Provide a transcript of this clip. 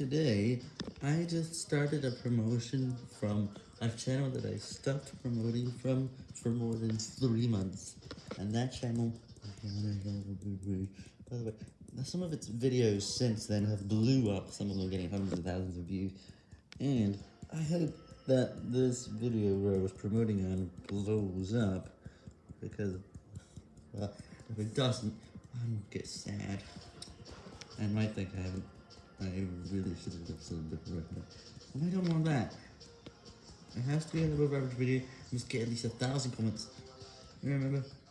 Today, I just started a promotion from a channel that I stopped promoting from for more than three months. And that channel, by the way, some of its videos since then have blew up, some of them getting hundreds of thousands of views. And I hope that this video where I was promoting on blows up, because, well, if it doesn't, I'm get sad. I might think I haven't, I really should have a bit more, and I don't want that. It has to be an above average video, must get at least a thousand comments. Remember,